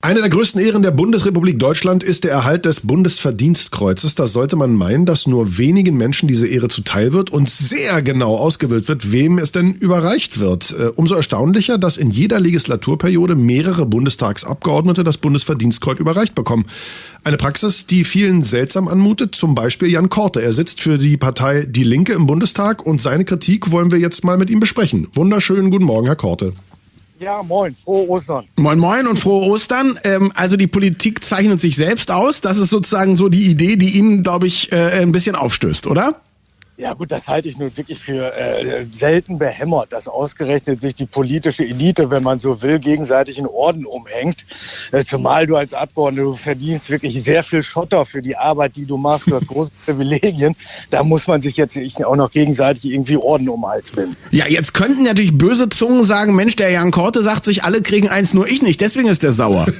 Eine der größten Ehren der Bundesrepublik Deutschland ist der Erhalt des Bundesverdienstkreuzes. Da sollte man meinen, dass nur wenigen Menschen diese Ehre zuteil wird und sehr genau ausgewählt wird, wem es denn überreicht wird. Äh, umso erstaunlicher, dass in jeder Legislaturperiode mehrere Bundestagsabgeordnete das Bundesverdienstkreuz überreicht bekommen. Eine Praxis, die vielen seltsam anmutet, zum Beispiel Jan Korte. Er sitzt für die Partei Die Linke im Bundestag und seine Kritik wollen wir jetzt mal mit ihm besprechen. Wunderschönen guten Morgen, Herr Korte. Ja, moin, frohe Ostern. Moin, moin und frohe Ostern. Ähm, also die Politik zeichnet sich selbst aus. Das ist sozusagen so die Idee, die Ihnen, glaube ich, äh, ein bisschen aufstößt, oder? Ja gut, das halte ich nun wirklich für äh, selten behämmert, dass ausgerechnet sich die politische Elite, wenn man so will, gegenseitig in Orden umhängt. Äh, zumal du als Abgeordneter, du verdienst wirklich sehr viel Schotter für die Arbeit, die du machst. Du hast große Privilegien. Da muss man sich jetzt auch noch gegenseitig irgendwie Orden um den Hals binden. Ja, jetzt könnten natürlich böse Zungen sagen, Mensch, der Jan Korte sagt sich, alle kriegen eins, nur ich nicht. Deswegen ist der sauer.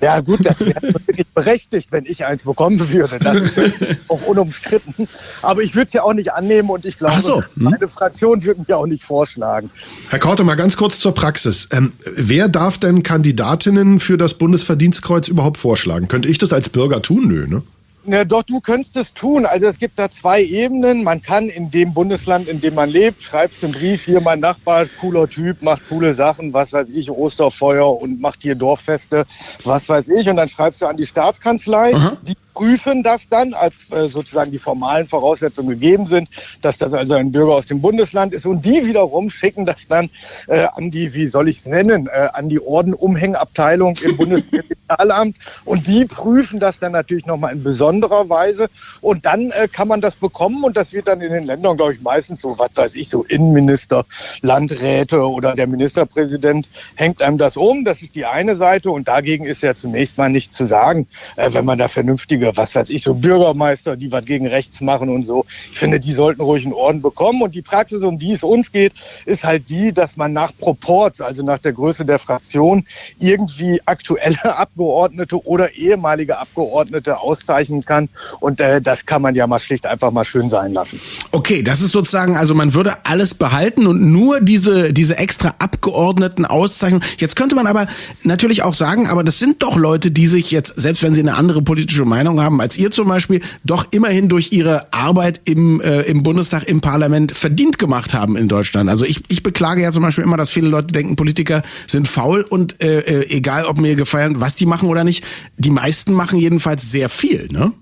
Ja gut, das wäre wirklich berechtigt, wenn ich eins bekommen würde. Das ist auch unumstritten. Aber ich würde es ja auch nicht annehmen und ich glaube, so. hm. meine Fraktion würde mich auch nicht vorschlagen. Herr Korte, mal ganz kurz zur Praxis. Ähm, wer darf denn Kandidatinnen für das Bundesverdienstkreuz überhaupt vorschlagen? Könnte ich das als Bürger tun? Nö, ne? Ja, doch, du könntest es tun. Also es gibt da zwei Ebenen. Man kann in dem Bundesland, in dem man lebt, schreibst einen Brief, hier mein Nachbar, cooler Typ, macht coole Sachen, was weiß ich, Osterfeuer und macht hier Dorffeste, was weiß ich. Und dann schreibst du an die Staatskanzlei, Aha. die prüfen das dann, als äh, sozusagen die formalen Voraussetzungen gegeben sind, dass das also ein Bürger aus dem Bundesland ist. Und die wiederum schicken das dann äh, an die, wie soll ich es nennen, äh, an die Ordenumhängabteilung im Bundeskriminalamt. Und die prüfen das dann natürlich nochmal in besonderer Weise. Und dann äh, kann man das bekommen. Und das wird dann in den Ländern, glaube ich, meistens so, was weiß ich, so Innenminister, Landräte oder der Ministerpräsident hängt einem das um. Das ist die eine Seite. Und dagegen ist ja zunächst mal nichts zu sagen, äh, wenn man da vernünftige was weiß ich, so Bürgermeister, die was gegen rechts machen und so. Ich finde, die sollten ruhig einen Orden bekommen. Und die Praxis, um die es uns geht, ist halt die, dass man nach Proports, also nach der Größe der Fraktion, irgendwie aktuelle Abgeordnete oder ehemalige Abgeordnete auszeichnen kann. Und äh, das kann man ja mal schlicht einfach mal schön sein lassen. Okay, das ist sozusagen, also man würde alles behalten und nur diese, diese extra Abgeordneten auszeichnen. Jetzt könnte man aber natürlich auch sagen, aber das sind doch Leute, die sich jetzt, selbst wenn sie eine andere politische Meinung Meinung haben als ihr zum Beispiel, doch immerhin durch ihre Arbeit im, äh, im Bundestag, im Parlament verdient gemacht haben in Deutschland. Also ich, ich beklage ja zum Beispiel immer, dass viele Leute denken, Politiker sind faul und äh, äh, egal, ob mir gefallen, was die machen oder nicht, die meisten machen jedenfalls sehr viel, ne?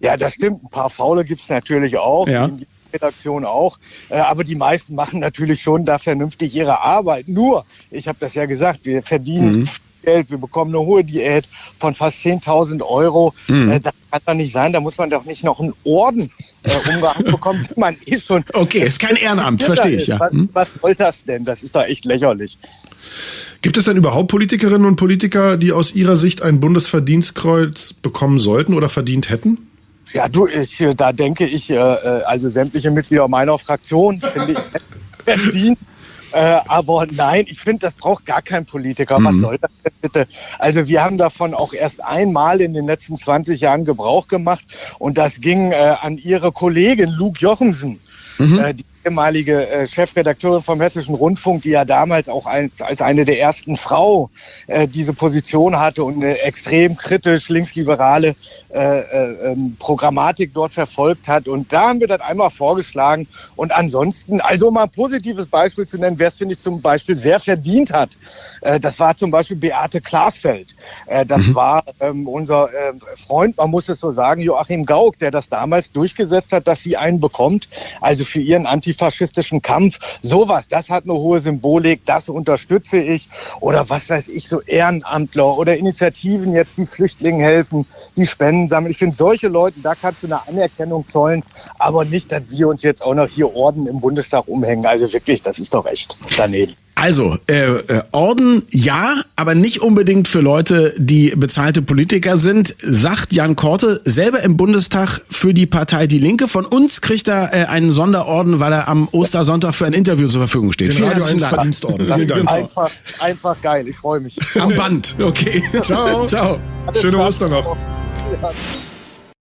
Ja, das stimmt. Ein paar Faule gibt es natürlich auch. Ja. Redaktion auch. Äh, aber die meisten machen natürlich schon da vernünftig ihre Arbeit. Nur, ich habe das ja gesagt, wir verdienen mhm. Geld, wir bekommen eine hohe Diät von fast 10.000 Euro. Mhm. Äh, das kann doch nicht sein, da muss man doch nicht noch einen Orden äh, umgehangen bekommen, man eh schon. Okay, ist kein Ehrenamt, verstehe ich, ja. Was, hm? was soll das denn? Das ist doch echt lächerlich. Gibt es denn überhaupt Politikerinnen und Politiker, die aus Ihrer Sicht ein Bundesverdienstkreuz bekommen sollten oder verdient hätten? Ja, du, ich, da denke ich, äh, äh also sämtliche Mitglieder meiner Fraktion, finde ich, verdient äh, aber nein, ich finde, das braucht gar kein Politiker. Mhm. Was soll das denn bitte? Also wir haben davon auch erst einmal in den letzten 20 Jahren Gebrauch gemacht und das ging äh, an Ihre Kollegin Luke Jochemsen. Mhm. Äh, die ehemalige äh, Chefredakteurin vom Hessischen Rundfunk, die ja damals auch als, als eine der ersten Frau äh, diese Position hatte und eine extrem kritisch linksliberale äh, äh, ähm, Programmatik dort verfolgt hat. Und da haben wir das einmal vorgeschlagen. Und ansonsten, also um mal ein positives Beispiel zu nennen, wer es, finde ich, zum Beispiel sehr verdient hat, äh, das war zum Beispiel Beate Klasfeld. Äh, das mhm. war ähm, unser äh, Freund, man muss es so sagen, Joachim Gauck, der das damals durchgesetzt hat, dass sie einen bekommt, also für ihren Anti antifaschistischen Kampf. Sowas, das hat eine hohe Symbolik, das unterstütze ich. Oder was weiß ich, so Ehrenamtler oder Initiativen jetzt, die Flüchtlingen helfen, die Spenden sammeln. Ich finde, solche Leute, da kannst du eine Anerkennung zollen, aber nicht, dass wir uns jetzt auch noch hier Orden im Bundestag umhängen. Also wirklich, das ist doch echt daneben. Also, äh, äh, Orden ja, aber nicht unbedingt für Leute, die bezahlte Politiker sind, sagt Jan Korte, selber im Bundestag für die Partei Die Linke. Von uns kriegt er äh, einen Sonderorden, weil er am Ostersonntag für ein Interview zur Verfügung steht. Den Vielen herzlichen Dank. Verdienstorden. Vielen Dank. Einfach, einfach geil, ich freue mich. Am Band, okay. Ciao. Ciao. Schöne Ostern noch. Ja.